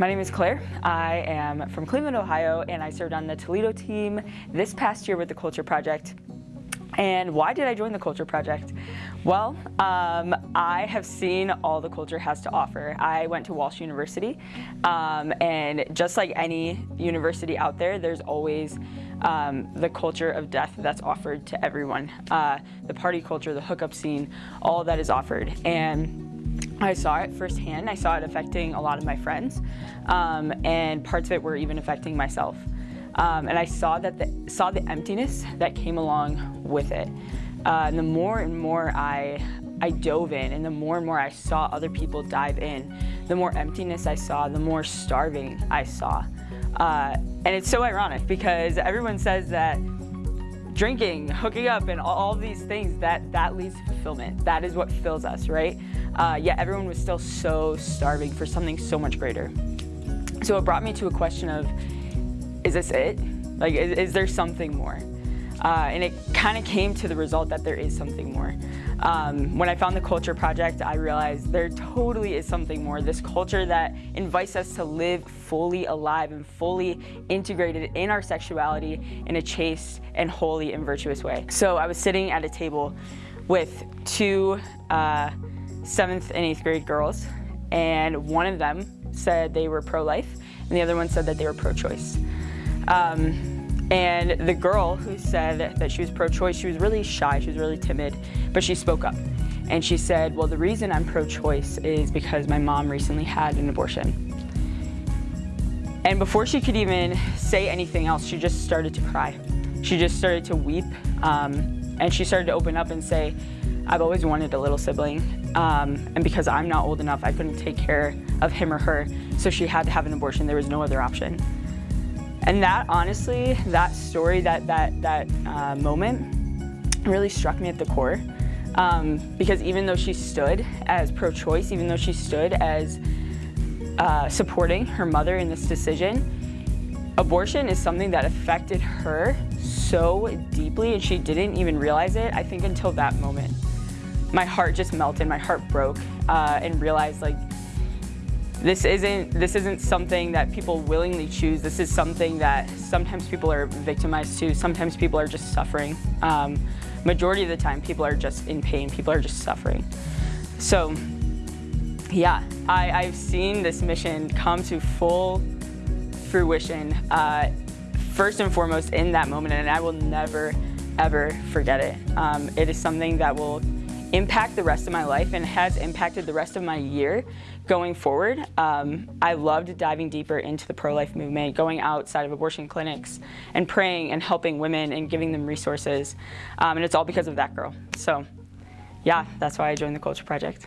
My name is Claire. I am from Cleveland, Ohio, and I served on the Toledo team this past year with the Culture Project. And why did I join the Culture Project? Well, um, I have seen all the culture has to offer. I went to Walsh University, um, and just like any university out there, there's always um, the culture of death that's offered to everyone. Uh, the party culture, the hookup scene, all that is offered. And I saw it firsthand. I saw it affecting a lot of my friends, um, and parts of it were even affecting myself. Um, and I saw that the, saw the emptiness that came along with it. Uh, and the more and more I I dove in, and the more and more I saw other people dive in, the more emptiness I saw, the more starving I saw. Uh, and it's so ironic because everyone says that drinking, hooking up, and all, these things, that, that leads to fulfillment. That is what fills us, right? Uh, yet everyone was still so starving for something so much greater. So it brought me to a question of, is this it? Like, is, is there something more? Uh, and it kind of came to the result that there is something more. Um, when I found the Culture Project, I realized there totally is something more. This culture that invites us to live fully alive and fully integrated in our sexuality in a chaste and holy and virtuous way. So I was sitting at a table with two uh, seventh and eighth grade girls, and one of them said they were pro-life, and the other one said that they were pro-choice. Um, and the girl who said that she was pro-choice, she was really shy, she was really timid, but she spoke up. And she said, well, the reason I'm pro-choice is because my mom recently had an abortion. And before she could even say anything else, she just started to cry. She just started to weep, um, and she started to open up and say, I've always wanted a little sibling, um, and because I'm not old enough, I couldn't take care of him or her, so she had to have an abortion. There was no other option. And that, honestly, that story, that, that, that uh, moment really struck me at the core. Um, because even though she stood as pro-choice, even though she stood as uh, supporting her mother in this decision, abortion is something that affected her so deeply and she didn't even realize it, I think, until that moment. My heart just melted, my heart broke, uh, and realized like this isn't, this isn't something that people willingly choose. This is something that sometimes people are victimized to. Sometimes people are just suffering. Um, majority of the time, people are just in pain. People are just suffering. So, yeah, I, I've seen this mission come to full fruition, uh, first and foremost in that moment, and I will never, ever forget it. Um, it is something that will impact the rest of my life and has impacted the rest of my year going forward. Um, I loved diving deeper into the pro-life movement, going outside of abortion clinics and praying and helping women and giving them resources. Um, and it's all because of that girl. So yeah, that's why I joined the Culture Project.